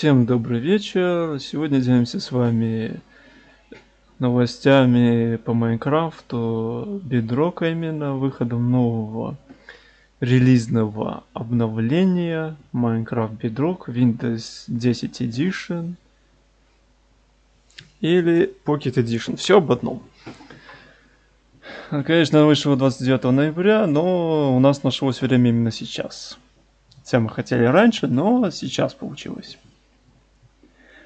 Всем добрый вечер. Сегодня делимся с вами новостями по Майнкрафту, Бедрока именно, выходом нового релизного обновления Minecraft Bedrock Windows 10 Edition или Pocket Edition. Все об одном. Конечно, вышло 29 ноября, но у нас нашлось время именно сейчас. Хотя мы хотели раньше, но сейчас получилось.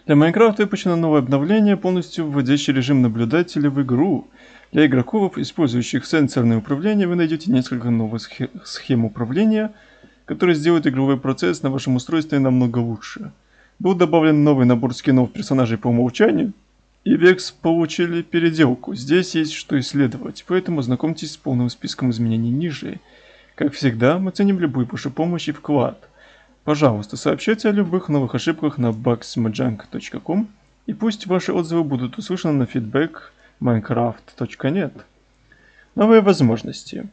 Для Minecraft выпущено новое обновление, полностью вводящее режим наблюдателя в игру. Для игроков, использующих сенсорное управление, вы найдете несколько новых схем управления, которые сделают игровой процесс на вашем устройстве намного лучше. Был добавлен новый набор скинов персонажей по умолчанию, и Vex получили переделку. Здесь есть что исследовать, поэтому знакомьтесь с полным списком изменений ниже. Как всегда, мы ценим любую вашу помощь и вклад – Пожалуйста, сообщайте о любых новых ошибках на bugsmajunk.com и пусть ваши отзывы будут услышаны на feedback minecraft.net. Новые возможности.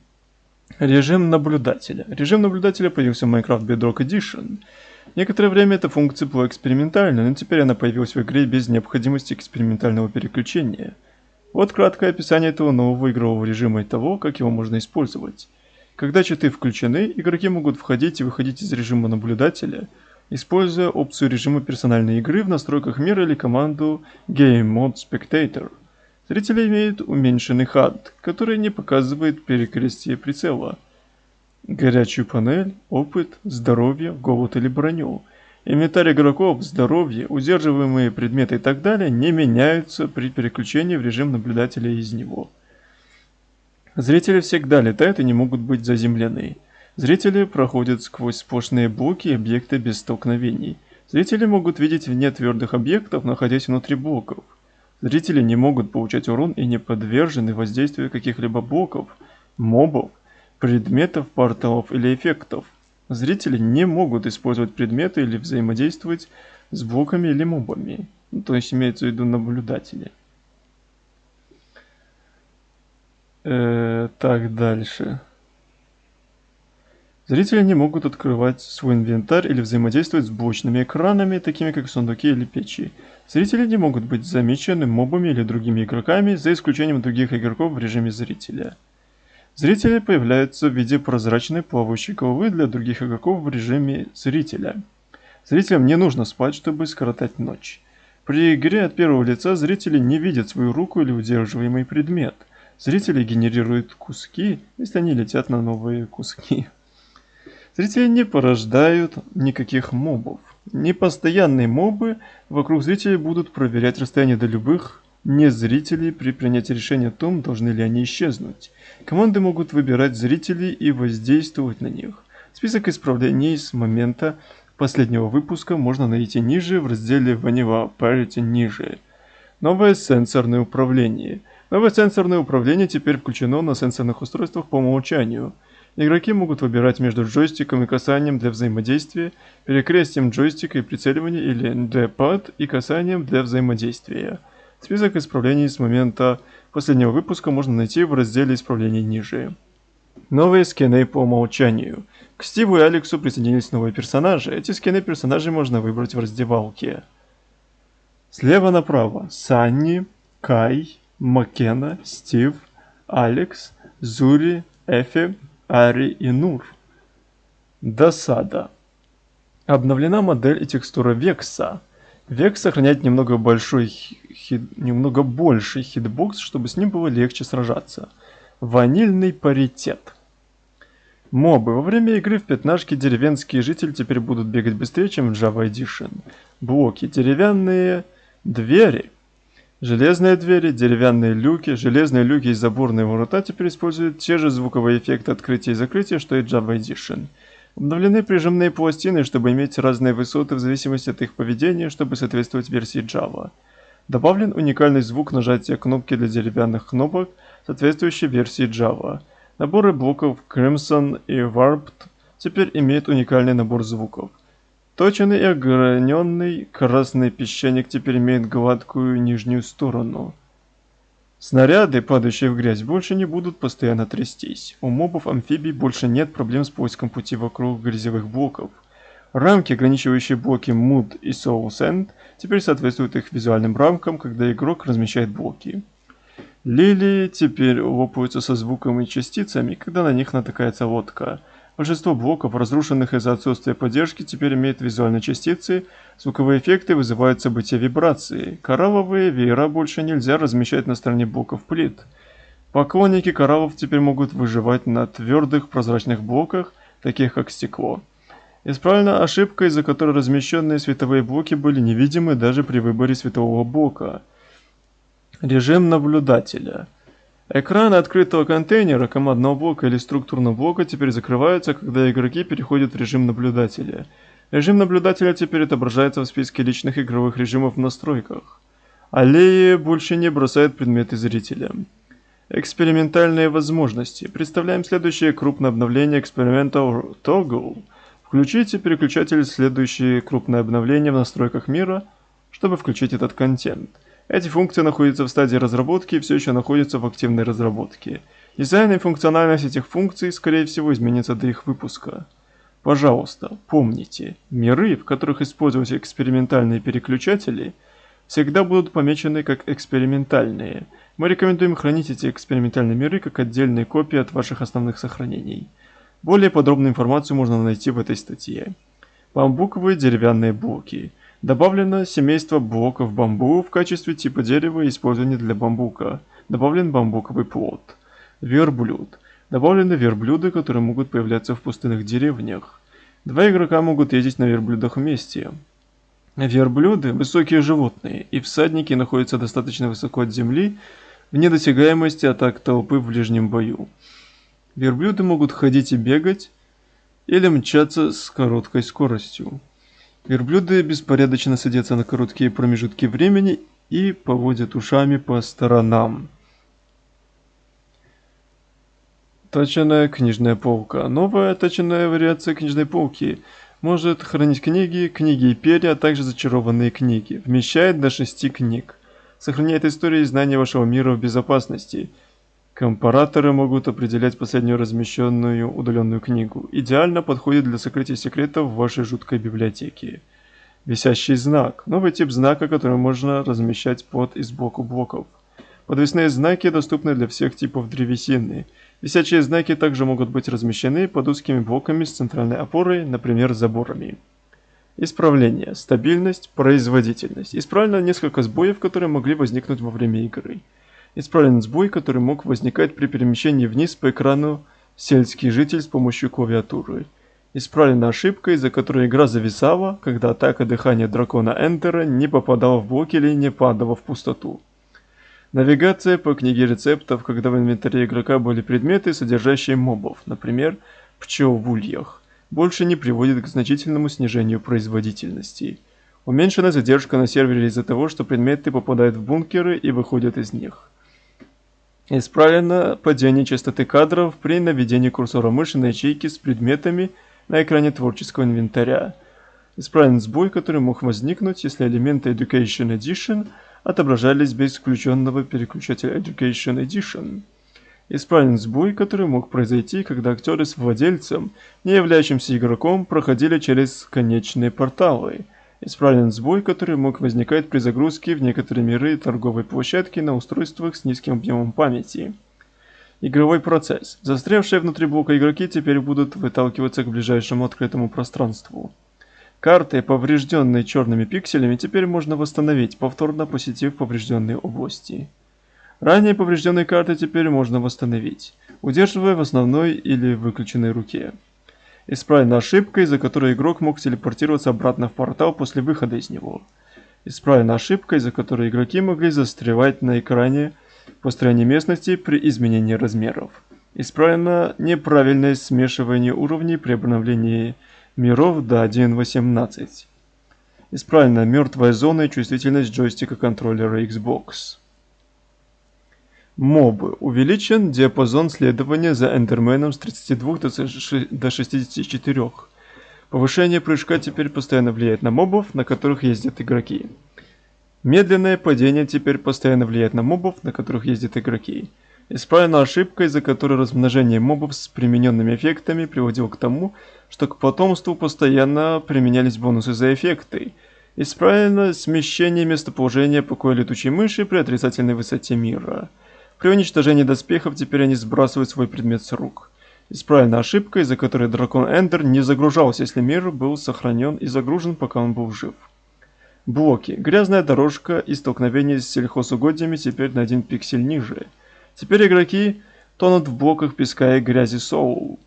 Режим наблюдателя. Режим наблюдателя появился в Minecraft Bedrock Edition. Некоторое время эта функция была экспериментальной, но теперь она появилась в игре без необходимости экспериментального переключения. Вот краткое описание этого нового игрового режима и того, как его можно использовать. Когда читы включены, игроки могут входить и выходить из режима наблюдателя, используя опцию режима персональной игры в настройках мира или команду Game Mode Spectator. Зрители имеют уменьшенный HUD, который не показывает перекрестие прицела, горячую панель, опыт, здоровье, голод или броню. Инвентарь игроков, здоровье, удерживаемые предметы и так далее не меняются при переключении в режим наблюдателя из него. Зрители всегда летают и не могут быть заземлены. Зрители проходят сквозь сплошные блоки и объекты без столкновений. Зрители могут видеть вне твердых объектов, находясь внутри блоков. Зрители не могут получать урон и не подвержены воздействию каких-либо блоков, мобов, предметов, порталов или эффектов. Зрители не могут использовать предметы или взаимодействовать с блоками или мобами. То есть имеется в виду наблюдатели. Э, так, дальше. Зрители не могут открывать свой инвентарь или взаимодействовать с блочными экранами, такими как сундуки или печи. Зрители не могут быть замечены мобами или другими игроками, за исключением других игроков в режиме зрителя. Зрители появляются в виде прозрачной плавающей головы для других игроков в режиме зрителя. Зрителям не нужно спать, чтобы скоротать ночь. При игре от первого лица зрители не видят свою руку или удерживаемый предмет – Зрители генерируют куски, если они летят на новые куски. Зрители не порождают никаких мобов. Непостоянные мобы вокруг зрителей будут проверять расстояние до любых не зрителей при принятии решения о том, должны ли они исчезнуть. Команды могут выбирать зрителей и воздействовать на них. Список исправлений с момента последнего выпуска можно найти ниже в разделе Vanilla Parity ниже. Новое сенсорное управление – Новое сенсорное управление теперь включено на сенсорных устройствах по умолчанию. Игроки могут выбирать между джойстиком и касанием для взаимодействия, перекрестием джойстика и прицеливания или D-pad и касанием для взаимодействия. Список исправлений с момента последнего выпуска можно найти в разделе исправлений ниже. Новые скины по умолчанию. К Стиву и Алексу присоединились новые персонажи. Эти скины персонажей можно выбрать в раздевалке. Слева направо Санни, Кай, Маккена, Стив, Алекс, Зури, Эфи, Ари и Нур. Досада. Обновлена модель и текстура Векса. Векс сохраняет немного большой хит, немного больший хитбокс, чтобы с ним было легче сражаться. Ванильный паритет. Мобы. Во время игры в пятнашке деревенские жители теперь будут бегать быстрее, чем в Java Edition. Блоки. Деревянные двери Железные двери, деревянные люки, железные люки и заборные ворота теперь используют те же звуковые эффекты открытия и закрытия, что и Java Edition. Обновлены прижимные пластины, чтобы иметь разные высоты в зависимости от их поведения, чтобы соответствовать версии Java. Добавлен уникальный звук нажатия кнопки для деревянных кнопок, соответствующий версии Java. Наборы блоков Crimson и Warped теперь имеют уникальный набор звуков. Точенный и ограненный красный песчаник теперь имеет гладкую нижнюю сторону. Снаряды, падающие в грязь, больше не будут постоянно трястись. У мобов-амфибий больше нет проблем с поиском пути вокруг грязевых блоков. Рамки, ограничивающие блоки Mood и Soul Sand, теперь соответствуют их визуальным рамкам, когда игрок размещает блоки. Лилии теперь лопаются со звуком и частицами, когда на них натыкается лодка. Большинство блоков, разрушенных из-за отсутствия поддержки, теперь имеют визуальные частицы, звуковые эффекты вызывают события вибрации. Коралловые веера больше нельзя размещать на стороне блоков плит. Поклонники кораллов теперь могут выживать на твердых прозрачных блоках, таких как стекло. Исправлена ошибка, из-за которой размещенные световые блоки были невидимы даже при выборе светового блока. Режим наблюдателя. Экраны открытого контейнера, командного блока или структурного блока теперь закрываются, когда игроки переходят в режим наблюдателя. Режим наблюдателя теперь отображается в списке личных игровых режимов в настройках. Аллеи больше не бросают предметы зрителям. Экспериментальные возможности. Представляем следующее крупное обновление Experimental Toggle – Включите переключатель «Следующие крупные обновления в настройках мира», чтобы включить этот контент. Эти функции находятся в стадии разработки и все еще находятся в активной разработке. Дизайн и функциональность этих функций, скорее всего, изменится до их выпуска. Пожалуйста, помните, миры, в которых используются экспериментальные переключатели, всегда будут помечены как экспериментальные. Мы рекомендуем хранить эти экспериментальные миры как отдельные копии от ваших основных сохранений. Более подробную информацию можно найти в этой статье. Бамбуковые деревянные блоки. Добавлено семейство блоков бамбу в качестве типа дерева, использования для бамбука. Добавлен бамбуковый плод. Верблюд. Добавлены верблюды, которые могут появляться в пустынных деревнях. Два игрока могут ездить на верблюдах вместе. Верблюды – высокие животные, и всадники находятся достаточно высоко от земли, в недосягаемости атак толпы в ближнем бою. Верблюды могут ходить и бегать, или мчаться с короткой скоростью. Верблюды беспорядочно садятся на короткие промежутки времени и поводят ушами по сторонам. Точенная книжная полка. Новая точенная вариация книжной полки может хранить книги, книги и перья, а также зачарованные книги. Вмещает до 6 книг. Сохраняет истории и знания вашего мира в безопасности – Компараторы могут определять последнюю размещенную удаленную книгу. Идеально подходит для сокрытия секретов в вашей жуткой библиотеке. Висящий знак. Новый тип знака, который можно размещать под и сбоку блоков. Подвесные знаки доступны для всех типов древесины. Висячие знаки также могут быть размещены под узкими блоками с центральной опорой, например, заборами. Исправление, стабильность, производительность. Исправлено несколько сбоев, которые могли возникнуть во время игры. Исправлен сбой, который мог возникать при перемещении вниз по экрану сельский житель с помощью клавиатуры. Исправлена ошибка, из-за которой игра зависала, когда атака дыхания дракона Эндера не попадала в блок или не падала в пустоту. Навигация по книге рецептов, когда в инвентаре игрока были предметы, содержащие мобов, например, пчел в ульях, больше не приводит к значительному снижению производительности. Уменьшена задержка на сервере из-за того, что предметы попадают в бункеры и выходят из них. Исправлено падение частоты кадров при наведении курсора мыши на ячейки с предметами на экране творческого инвентаря. Исправлен сбой, который мог возникнуть, если элементы Education Edition отображались без включенного переключателя Education Edition. Исправлен сбой, который мог произойти, когда актеры с владельцем, не являющимся игроком, проходили через конечные порталы – Исправлен сбой, который мог возникать при загрузке в некоторые миры торговой площадки на устройствах с низким объемом памяти. Игровой процесс. Застрявшие внутри блока игроки теперь будут выталкиваться к ближайшему открытому пространству. Карты, поврежденные черными пикселями, теперь можно восстановить, повторно посетив поврежденные области. Ранее поврежденные карты теперь можно восстановить, удерживая в основной или выключенной руке. Исправлена ошибка, из-за которой игрок мог телепортироваться обратно в портал после выхода из него. Исправлена ошибка, из-за которой игроки могли застревать на экране построения местности при изменении размеров. Исправлено неправильное смешивание уровней при обновлении миров до 1.18. Исправлена мертвая зона и чувствительность джойстика контроллера Xbox. Мобы. Увеличен диапазон следования за Эндерменом с 32 до 64. Повышение прыжка теперь постоянно влияет на мобов, на которых ездят игроки. Медленное падение теперь постоянно влияет на мобов, на которых ездят игроки. Исправлена ошибка, из-за которой размножение мобов с примененными эффектами приводило к тому, что к потомству постоянно применялись бонусы за эффекты. Исправлено смещение местоположения покоя летучей мыши при отрицательной высоте мира. При уничтожении доспехов теперь они сбрасывают свой предмет с рук. Исправлена ошибка, из-за которой дракон Эндер не загружался, если мир был сохранен и загружен, пока он был жив. Блоки. Грязная дорожка и столкновение с сельхозугодьями теперь на один пиксель ниже. Теперь игроки тонут в блоках песка и грязи Соул.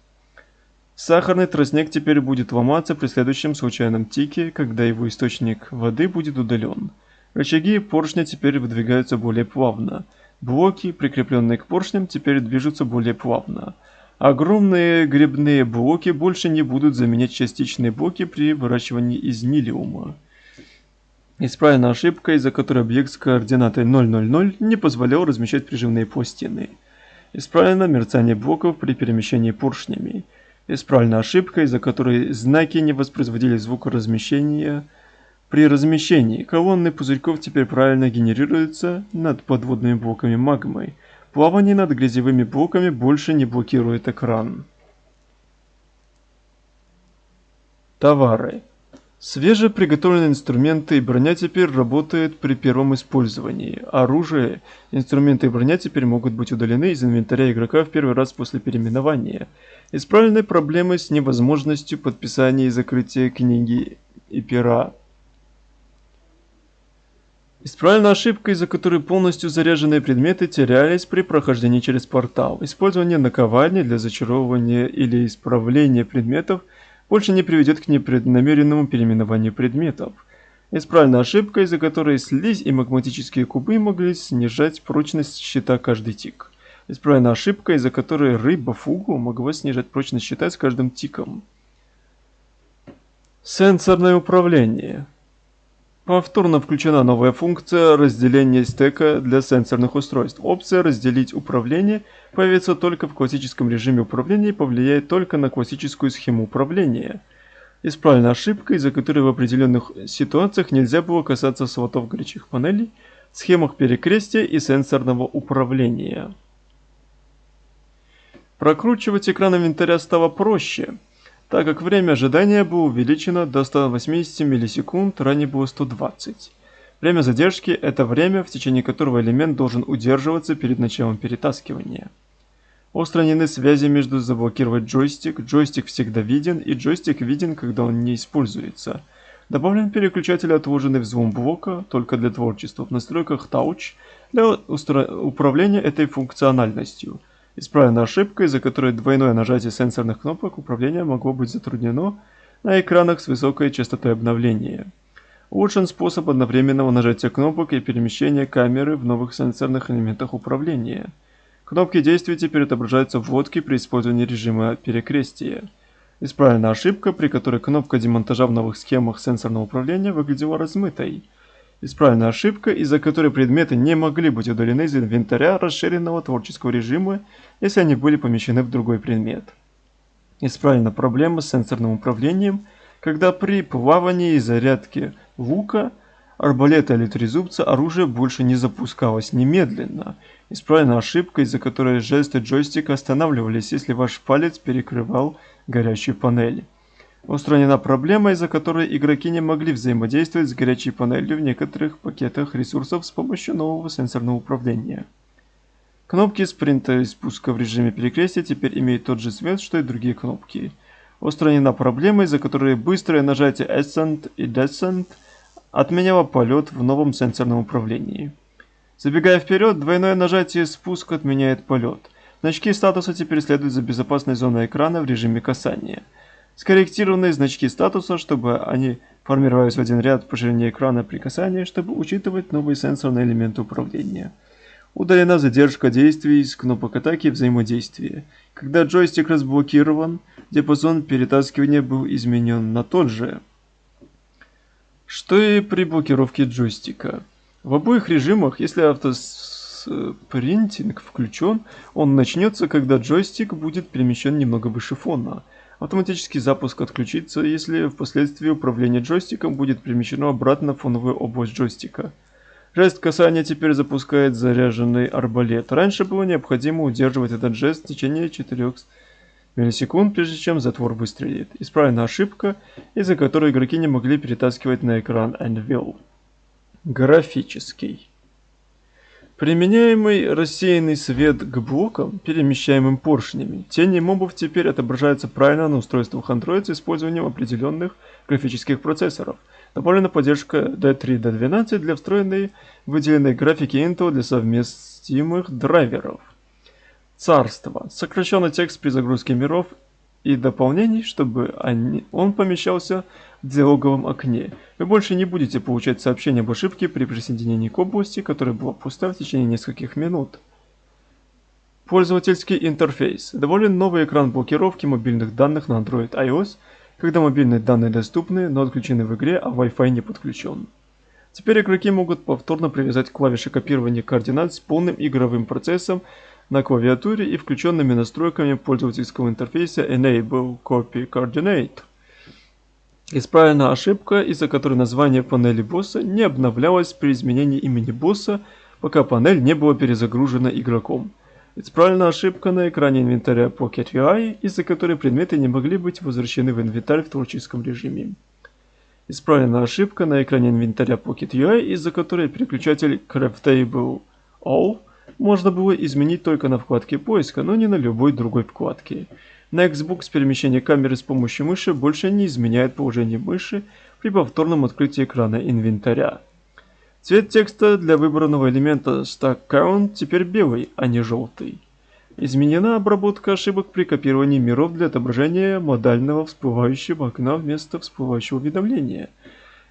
Сахарный тростник теперь будет ломаться при следующем случайном тике, когда его источник воды будет удален. Рычаги поршня теперь выдвигаются более плавно. Блоки, прикрепленные к поршням, теперь движутся более плавно. Огромные грибные блоки больше не будут заменять частичные блоки при выращивании из нилиума. Исправлена ошибка, из-за которой объект с координатой 000 не позволял размещать прижимные пластины. Исправлено мерцание блоков при перемещении поршнями. Исправлена ошибка, из-за которой знаки не воспроизводили звук размещения. При размещении колонны пузырьков теперь правильно генерируются над подводными блоками магмы. Плавание над грязевыми блоками больше не блокирует экран. Товары. Свежеприготовленные инструменты и броня теперь работают при первом использовании. Оружие, инструменты и броня теперь могут быть удалены из инвентаря игрока в первый раз после переименования. Исправлены проблемы с невозможностью подписания и закрытия книги и пера. Исправлена ошибка, из-за которой полностью заряженные предметы терялись при прохождении через портал. Использование наковальни для зачаровывания или исправления предметов – больше не приведет к непреднамеренному переименованию предметов. Исправлена ошибка, из-за которой слизь и магматические кубы могли снижать прочность щита каждый тик. Исправлена ошибка, из-за которой рыба фугу могла снижать прочность щита с каждым тиком. Сенсорное управление. Повторно включена новая функция разделения стека для сенсорных устройств. Опция «Разделить управление» появится только в классическом режиме управления и повлияет только на классическую схему управления. Исправлена ошибка, из-за которой в определенных ситуациях нельзя было касаться слотов горячих панелей, схемах перекрестия и сенсорного управления. Прокручивать экран инвентаря стало проще – так как время ожидания было увеличено до 180 миллисекунд, ранее было 120. Время задержки – это время, в течение которого элемент должен удерживаться перед началом перетаскивания. Устранены связи между заблокировать джойстик, джойстик всегда виден и джойстик виден, когда он не используется. Добавлен переключатель отложенный взлом блока только для творчества в настройках Touch для управления этой функциональностью – Исправлена ошибка, из-за которой двойное нажатие сенсорных кнопок управления могло быть затруднено на экранах с высокой частотой обновления. Улучшен способ одновременного нажатия кнопок и перемещения камеры в новых сенсорных элементах управления. Кнопки действия теперь отображаются в лодке при использовании режима перекрестия. Исправлена ошибка, при которой кнопка демонтажа в новых схемах сенсорного управления выглядела размытой. Исправлена ошибка, из-за которой предметы не могли быть удалены из инвентаря расширенного творческого режима, если они были помещены в другой предмет. Исправлена проблема с сенсорным управлением, когда при плавании и зарядке лука, арбалета или трезубца оружие больше не запускалось немедленно. Исправлена ошибка, из-за которой жесты джойстика останавливались, если ваш палец перекрывал горящую панель. Устранена проблема, из-за которой игроки не могли взаимодействовать с горячей панелью в некоторых пакетах ресурсов с помощью нового сенсорного управления. Кнопки спринта и спуска в режиме перекрестия теперь имеют тот же цвет, что и другие кнопки. Устранена проблема, из-за которой быстрое нажатие Ascent и Descent отменяло полет в новом сенсорном управлении. Забегая вперед, двойное нажатие спуск отменяет полет. Значки статуса теперь следуют за безопасной зоной экрана в режиме касания – скорректированные значки статуса, чтобы они формировались в один ряд по ширине экрана при касании, чтобы учитывать новые сенсорные элементы управления. Удалена задержка действий с кнопок атаки и взаимодействия. Когда джойстик разблокирован, диапазон перетаскивания был изменен на тот же, что и при блокировке джойстика. В обоих режимах, если автоспринтинг включен, он начнется, когда джойстик будет перемещен немного выше фона – Автоматический запуск отключится, если впоследствии управление джойстиком будет перемещено обратно в фоновую область джойстика. Жест касания теперь запускает заряженный арбалет. Раньше было необходимо удерживать этот жест в течение 4 миллисекунд, прежде чем затвор выстрелит. Исправлена ошибка, из-за которой игроки не могли перетаскивать на экран Anvil. Графический. Применяемый рассеянный свет к блокам, перемещаемым поршнями, тени мобов теперь отображаются правильно на устройствах Android с использованием определенных графических процессоров. Добавлена поддержка D3-D12 для встроенной выделенной графики Intel для совместимых драйверов. Царство. Сокращенный текст при загрузке миров и дополнений, чтобы они, он помещался диалоговом окне. Вы больше не будете получать сообщения об ошибке при присоединении к области, которая была пуста в течение нескольких минут. Пользовательский интерфейс. Доволен новый экран блокировки мобильных данных на Android iOS, когда мобильные данные доступны, но отключены в игре, а Wi-Fi не подключен. Теперь игроки могут повторно привязать клавиши копирования координат с полным игровым процессом на клавиатуре и включенными настройками пользовательского интерфейса Enable Copy Coordinate. Исправлена ошибка, из-за которой название панели босса не обновлялось при изменении имени босса, пока панель не была перезагружена игроком. Исправлена ошибка на экране инвентаря Pocket UI, из-за которой предметы не могли быть возвращены в инвентарь в творческом режиме. Исправлена ошибка на экране инвентаря Pocket UI, из-за которой переключатель Craftable All можно было изменить только на вкладке поиска, но не на любой другой вкладке. На Xbox перемещение камеры с помощью мыши больше не изменяет положение мыши при повторном открытии экрана инвентаря. Цвет текста для выбранного элемента Stack Count теперь белый, а не желтый. Изменена обработка ошибок при копировании миров для отображения модального всплывающего окна вместо всплывающего уведомления –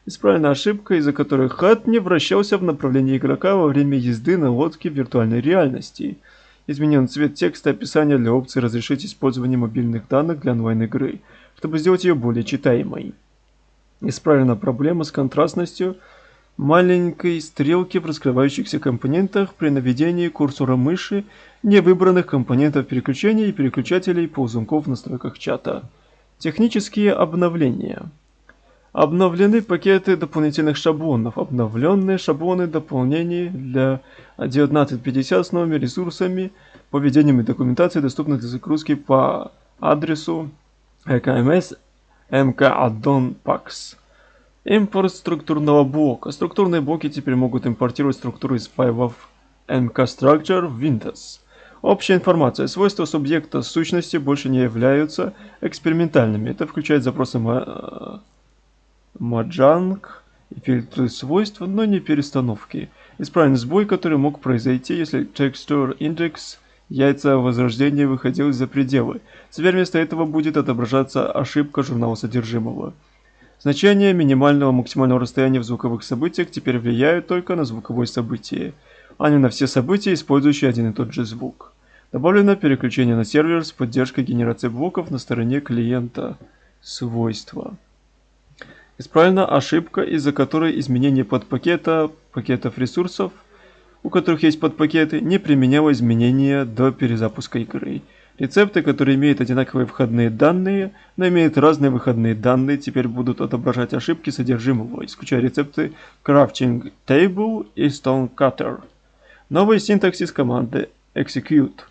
Исправлена ошибка, из-за которой хат не вращался в направлении игрока во время езды на лодке в виртуальной реальности. Изменен цвет текста описания для опции «Разрешить использование мобильных данных для онлайн-игры», чтобы сделать ее более читаемой. Исправлена проблема с контрастностью маленькой стрелки в раскрывающихся компонентах при наведении курсора мыши невыбранных компонентов переключения и переключателей ползунков в настройках чата. Технические обновления. Обновлены пакеты дополнительных шаблонов. Обновленные шаблоны дополнений для 1950 с новыми ресурсами, поведением и документацией, доступны для загрузки по адресу EKMS MK Pax. Импорт структурного блока. Структурные блоки теперь могут импортировать структуру из файлов MKStructure в Windows. Общая информация. Свойства субъекта сущности больше не являются экспериментальными. Это включает запросы маджанг и фильтрует свойства, но не перестановки. Исправлен сбой, который мог произойти, если texture index яйца возрождения выходил за пределы. Теперь вместо этого будет отображаться ошибка журнала содержимого. Значения минимального максимального расстояния в звуковых событиях теперь влияют только на звуковое событие, а не на все события, использующие один и тот же звук. Добавлено переключение на сервер с поддержкой генерации блоков на стороне клиента. Свойства. Исправлена ошибка, из-за которой изменение подпакета пакетов ресурсов, у которых есть подпакеты, не применяло изменения до перезапуска игры. Рецепты, которые имеют одинаковые входные данные, но имеют разные выходные данные, теперь будут отображать ошибки содержимого, исключая рецепты Crafting Table и Stone Cutter. Новый синтаксис команды Execute.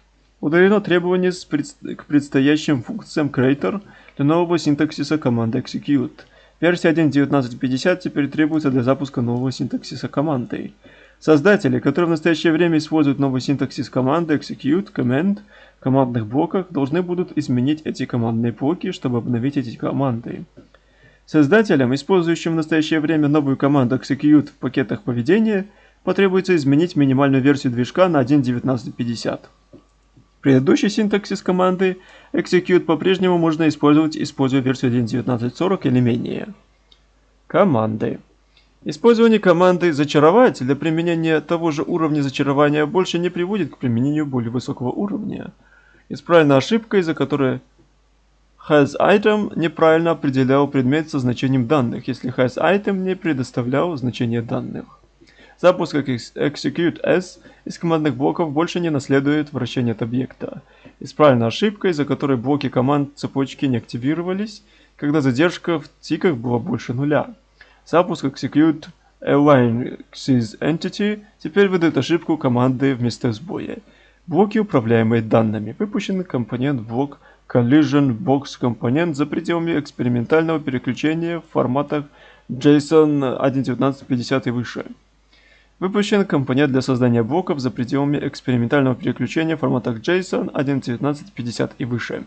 Удалено требование к предстоящим функциям Creator для нового синтаксиса команды Execute – Версия 1.19.50 теперь требуется для запуска нового синтаксиса команды. Создатели, которые в настоящее время используют новый синтаксис команды execute command в командных блоках, должны будут изменить эти командные блоки, чтобы обновить эти команды. Создателям, использующим в настоящее время новую команду execute в пакетах поведения, потребуется изменить минимальную версию движка на 1.19.50. Предыдущий синтаксис команды execute по-прежнему можно использовать, используя версию 1.19.40 или менее. Команды. Использование команды «зачаровать» для применения того же уровня зачарования больше не приводит к применению более высокого уровня. Исправлена ошибка, из-за которой hasItem неправильно определял предмет со значением данных, если hasItem не предоставлял значение данных. Запуск execute s из командных блоков больше не наследует вращение от объекта. Исправлена ошибка, из-за которой блоки команд цепочки не активировались, когда задержка в тиках была больше нуля. Запуск execute align sys entity теперь выдает ошибку команды вместо сбоя. Блоки, управляемые данными. Выпущенный компонент блок Collision Box компонент за пределами экспериментального переключения в форматах JSON 1.1950 и выше. Выпущен компонент для создания блоков за пределами экспериментального переключения в форматах JSON 1.1950 и выше.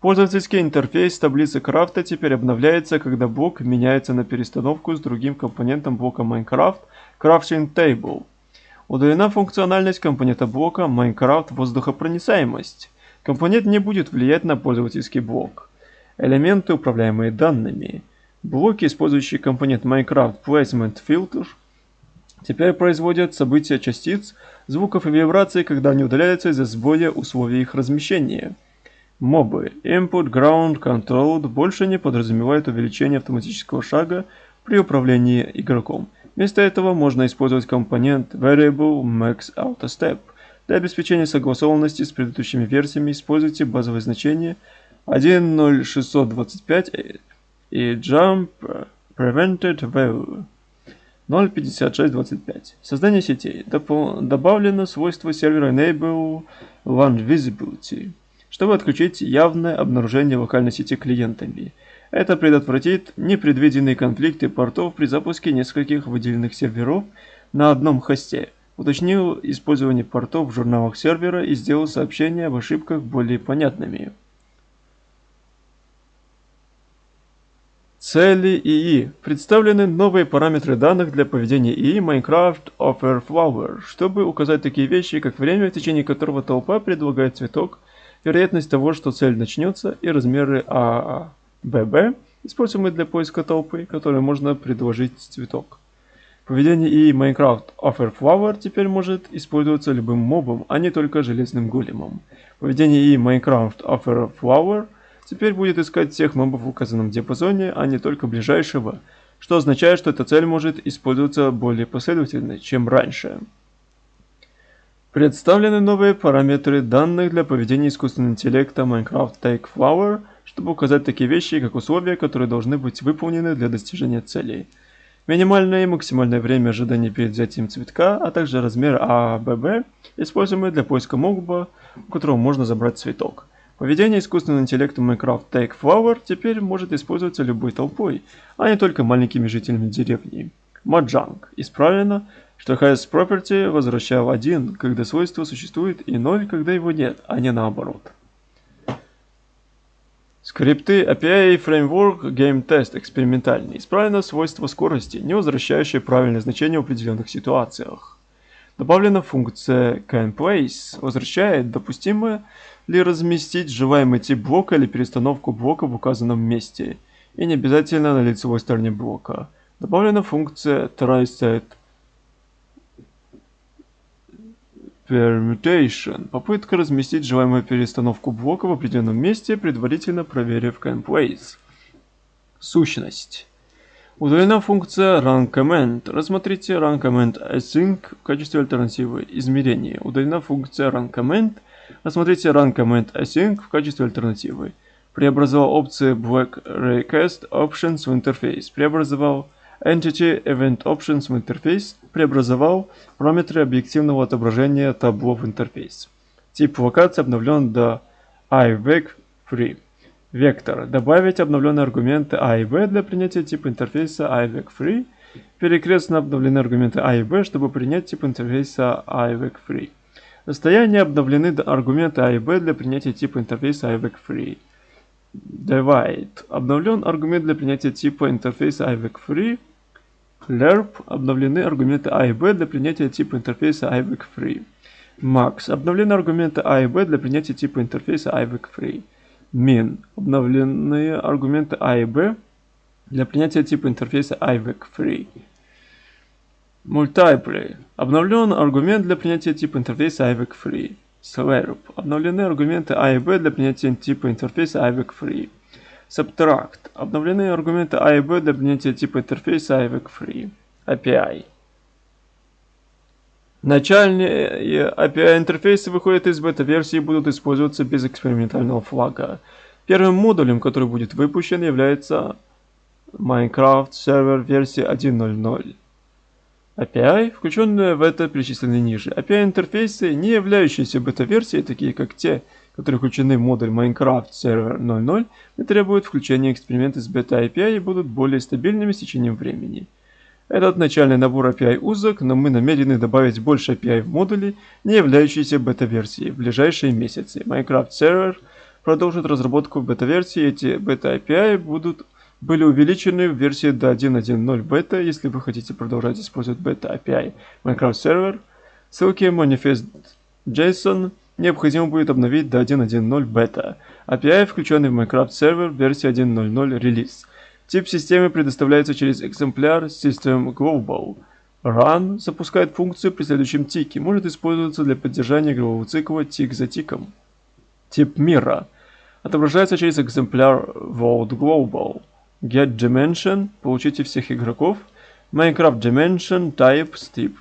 Пользовательский интерфейс таблицы крафта теперь обновляется, когда блок меняется на перестановку с другим компонентом блока Minecraft Crafting Table. Удалена функциональность компонента блока Minecraft воздухопроницаемость. Компонент не будет влиять на пользовательский блок. Элементы, управляемые данными. Блоки, использующие компонент Minecraft Placement Filter, теперь производят события частиц, звуков и вибраций, когда они удаляются из-за сбоя условий их размещения. Мобы Input Ground Controlled больше не подразумевают увеличение автоматического шага при управлении игроком. Вместо этого можно использовать компонент Variable Max Auto Step. Для обеспечения согласованности с предыдущими версиями используйте базовое значение 1.0625 и Jump Prevented Value 0.5625. Создание сетей. Допол добавлено свойство сервера Enable One Visibility чтобы отключить явное обнаружение локальной сети клиентами. Это предотвратит непредвиденные конфликты портов при запуске нескольких выделенных серверов на одном хосте. Уточнил использование портов в журналах сервера и сделал сообщения об ошибках более понятными. Цели ИИ. Представлены новые параметры данных для поведения ИИ Minecraft Offer Flower, чтобы указать такие вещи, как время, в течение которого толпа предлагает цветок, вероятность того, что цель начнется, и размеры ААББ, используемые для поиска толпы, которые можно предложить цветок. Поведение и Minecraft Offer Flower теперь может использоваться любым мобом, а не только железным големом. Поведение и Minecraft Offer Flower теперь будет искать всех мобов в указанном диапазоне, а не только ближайшего, что означает, что эта цель может использоваться более последовательно, чем раньше. Представлены новые параметры данных для поведения искусственного интеллекта Minecraft Take Flower, чтобы указать такие вещи, как условия, которые должны быть выполнены для достижения целей. Минимальное и максимальное время ожидания перед взятием цветка, а также размер АББ, используемый для поиска моба, у которого можно забрать цветок. Поведение искусственного интеллекта Minecraft Take Flower теперь может использоваться любой толпой, а не только маленькими жителями деревни. Маджанг. Исправлено, что has property возвращал 1, когда свойство существует, и 0, когда его нет, а не наоборот. Скрипты API Framework Game Test экспериментальный. Исправлено свойство скорости, не возвращающее правильное значение в определенных ситуациях. Добавлена функция CanPlace, возвращает допустимо ли разместить желаемый тип блока или перестановку блока в указанном месте, и не обязательно на лицевой стороне блока. Добавлена функция TrySet Permutation – попытка разместить желаемую перестановку блока в определенном месте, предварительно проверив CanPlace. Сущность. Удалена функция RunCommand. Рассмотрите RunCommand Async в качестве альтернативы измерения. Удалена функция RunCommand. Рассмотрите RunCommand Async в качестве альтернативы. Преобразовал опции Black Request Options в интерфейс. Преобразовал Entity Event Options в интерфейс преобразовал параметры объективного отображения табло в интерфейс. Тип локации обновлен до IVEC-free. Вектор. Добавить обновленные аргументы A и B для принятия типа интерфейса IVEC-free. Перекрестно обновлены аргументы A и B, чтобы принять тип интерфейса IVEC-free. Расстояние обновлены аргументы A и B для принятия типа интерфейса IVEC-free. Divide. Обновлен аргумент для принятия типа интерфейса IVEC-free. Lerp обновлены аргументы A и B для принятия типа интерфейса IVEC Free. Max обновлены аргументы A и B для принятия типа интерфейса IVEC Free. Min обновленные аргументы A и B для принятия типа интерфейса IVEC Free. Multiply обновлен аргумент для принятия типа интерфейса IVEC Free. Slurp обновлены аргументы A и B для принятия типа интерфейса IVEC Free. Subtract. Обновлены аргументы A и B для принятия типа интерфейса IVEC Free. API. Начальные API интерфейсы выходят из бета-версии и будут использоваться без экспериментального флага. Первым модулем, который будет выпущен, является Minecraft Server версии 1.0.0. API, включенные в это перечислены ниже. API-интерфейсы, не являющиеся бета-версией, такие как те, которые включены в модуль Minecraft Server 0.0, не требуют включения эксперименты с бета-API и будут более стабильными с течением времени. Этот начальный набор API узок, но мы намерены добавить больше API в модули, не являющиеся бета-версией, в ближайшие месяцы. Minecraft Server продолжит разработку бета-версии, эти бета-API будут были увеличены в версии до 1.1.0 бета, если вы хотите продолжать использовать бета API Minecraft Server. Ссылки manifest JSON необходимо будет обновить до 1.1.0 бета. API, включенный в Minecraft Server версии 1.0.0 релиз. Тип системы предоставляется через экземпляр System Global. Run запускает функцию при следующем тике, может использоваться для поддержания игрового цикла тик за тиком. Тип мира отображается через экземпляр World Global. Get Dimension, получите всех игроков. Minecraft Dimension, Types, тип.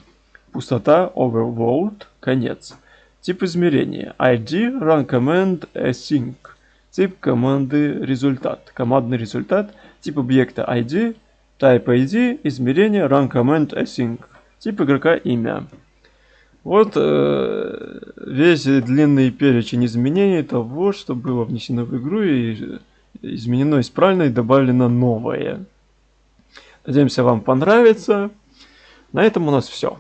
Пустота, Overworld, конец. Тип измерения. ID, Run Command, Async. Тип команды результат. Командный результат. Тип объекта ID. Type ID, измерение, Run Command, Async. Тип игрока имя. Вот э, весь длинный перечень изменений того, что было внесено в игру и изменено исправлено и добавлено новое. Надеемся, вам понравится. На этом у нас все.